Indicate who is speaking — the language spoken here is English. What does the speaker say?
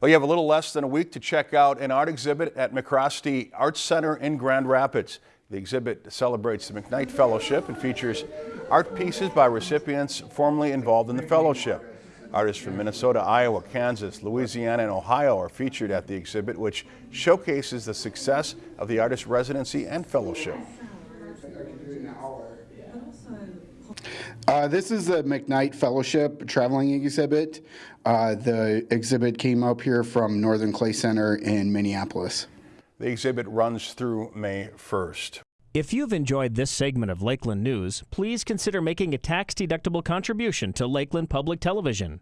Speaker 1: Well, you have a little less than a week to check out an art exhibit at MacRostie Arts Center in Grand Rapids. The exhibit celebrates the McKnight Fellowship and features art pieces by recipients formerly involved in the fellowship. Artists from Minnesota, Iowa, Kansas, Louisiana, and Ohio are featured at the exhibit, which showcases the success of the artist residency and fellowship.
Speaker 2: Uh, this is the McKnight Fellowship traveling exhibit. Uh, the exhibit came up here from Northern Clay Center in Minneapolis.
Speaker 1: The exhibit runs through May 1st.
Speaker 3: If you've enjoyed this segment of Lakeland News, please consider making a tax-deductible contribution to Lakeland Public Television.